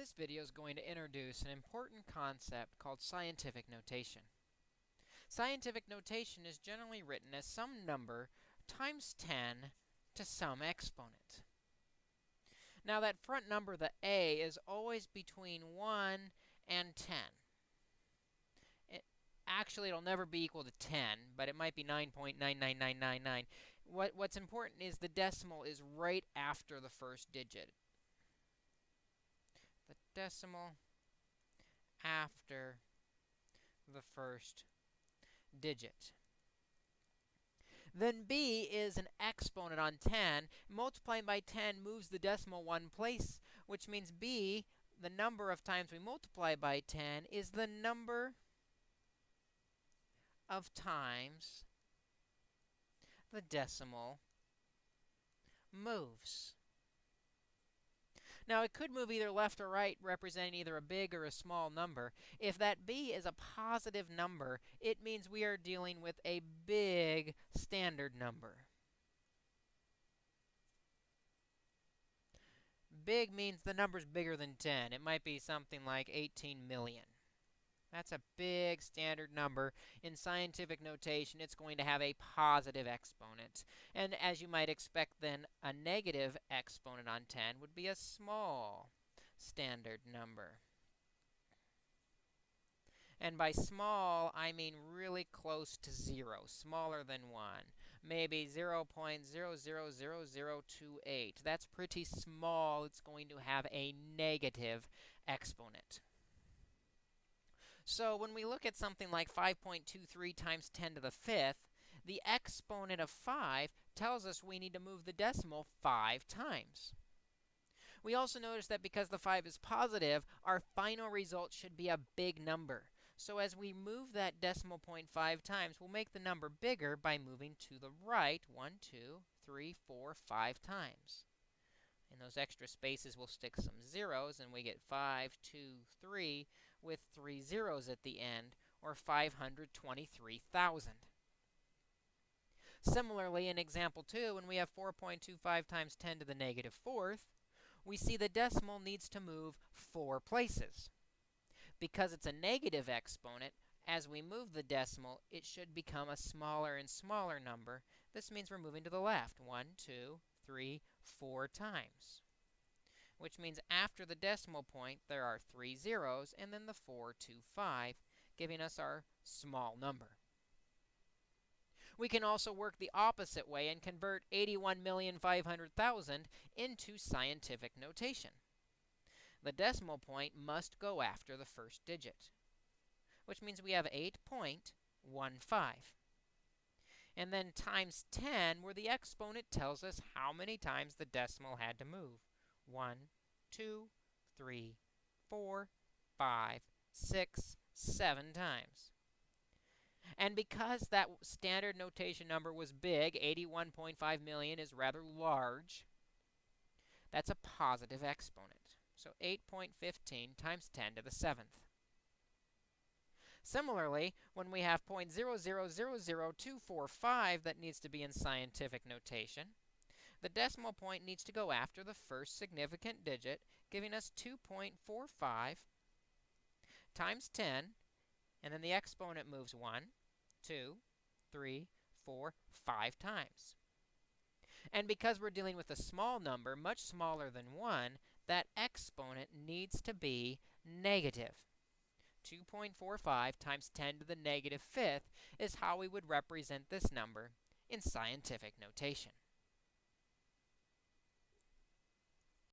This video is going to introduce an important concept called scientific notation. Scientific notation is generally written as some number times 10 to some exponent. Now that front number, the a, is always between 1 and 10. It, actually, it'll never be equal to 10, but it might be 9.99999. What, what's important is the decimal is right after the first digit the decimal after the first digit. Then b is an exponent on 10. Multiplying by 10 moves the decimal one place, which means b, the number of times we multiply by 10, is the number of times the decimal moves. Now, it could move either left or right, representing either a big or a small number. If that b is a positive number, it means we are dealing with a big standard number. Big means the number's bigger than 10. It might be something like 18 million. That's a big standard number. In scientific notation, it's going to have a positive exponent. And as you might expect, then, a negative exponent on 10 would be a small standard number. And by small, I mean really close to 0, smaller than 1. Maybe 0 0.000028. That's pretty small. It's going to have a negative exponent. So when we look at something like 5.23 times 10 to the fifth, the exponent of 5 tells us we need to move the decimal 5 times. We also notice that because the 5 is positive, our final result should be a big number. So as we move that decimal point 5 times, we'll make the number bigger by moving to the right 1, 2, 3, 4, 5 times. In those extra spaces, we'll stick some zeros, and we get 5, 2, 3, with three zeros at the end, or 523,000. Similarly, in example 2, when we have 4.25 times 10 to the negative fourth, we see the decimal needs to move four places. Because it's a negative exponent, as we move the decimal, it should become a smaller and smaller number. This means we're moving to the left, 1, 2, three, four times, which means after the decimal point, there are three zeros and then the 425, giving us our small number. We can also work the opposite way and convert 81,500,000 into scientific notation. The decimal point must go after the first digit, which means we have 8.15 and then times 10, where the exponent tells us how many times the decimal had to move. 1, 2, 3, 4, 5, 6, 7 times. And because that standard notation number was big, 81.5 million is rather large, that's a positive exponent. So 8.15 times 10 to the 7th. Similarly, when we have 0.0000245 that needs to be in scientific notation, the decimal point needs to go after the first significant digit, giving us 2.45 times 10, and then the exponent moves 1, 2, 3, 4, 5 times. And because we're dealing with a small number, much smaller than 1, that exponent needs to be negative. 2.45 times 10 to the negative fifth is how we would represent this number in scientific notation.